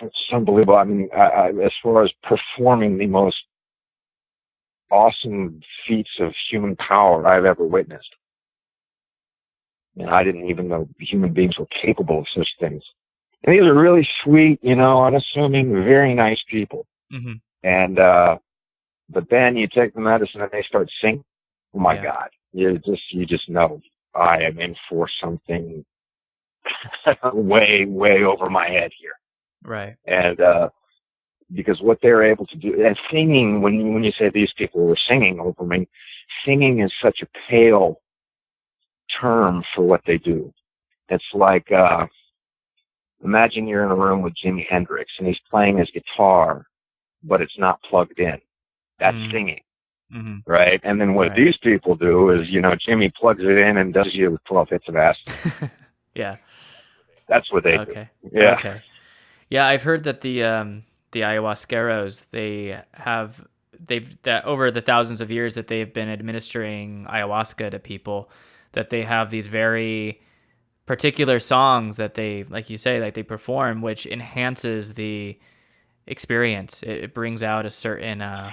it's unbelievable. I mean, I, I, as far as performing the most awesome feats of human power I've ever witnessed. And I didn't even know human beings were capable of such things. And these are really sweet, you know, unassuming, very nice people. Mm-hmm. And, uh, but then you take the medicine and they start singing. Oh my Yeah. God. You just, you just know I am in for something way, way over my head here Right. and uh, because what they're able to do and singing when you, when you say these people were singing over me, singing is such a pale term for what they do. It's like uh, imagine you're in a room with Jimi Hendrix and he's playing his guitar, but it's not plugged in. That's Mm. singing, hmm right? And then what Right. these people do is, you know, Jimi plugs it in and does you with 12 hits of acid. yeah. That's what they Okay. do. Yeah. Okay. Yeah, I've heard that the um the ayahuasqueros they have they've that over the thousands of years that they've been administering ayahuasca to people that they have these very particular songs that they like you say like they perform which enhances the experience it, it brings out a certain uh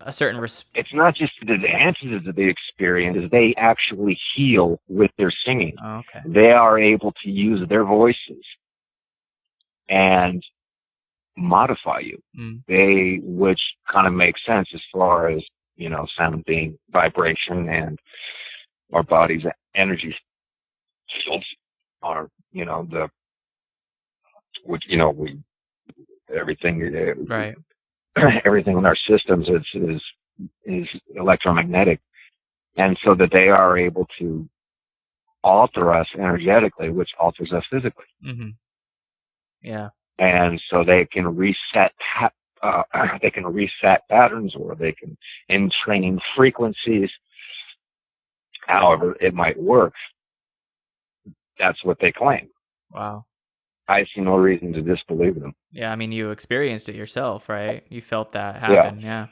a certain res- it's not just the enhances of the experience, they actually heal with their singing. oh, okay They are able to use their voices and modify you. Mm. They, which kind of makes sense as far as, you know, sound being vibration and our body's energy fields are, you know, the, which, you know, we, everything, uh, right everything in our systems is is is electromagnetic, and so that they are able to alter us energetically, which alters us physically, hmm yeah and so they can reset uh, they can reset patterns, or they can entrain frequencies. However, it might work. That's what they claim. wow I see no reason to disbelieve them. yeah i mean you experienced it yourself right you felt that Yeah. happen yeah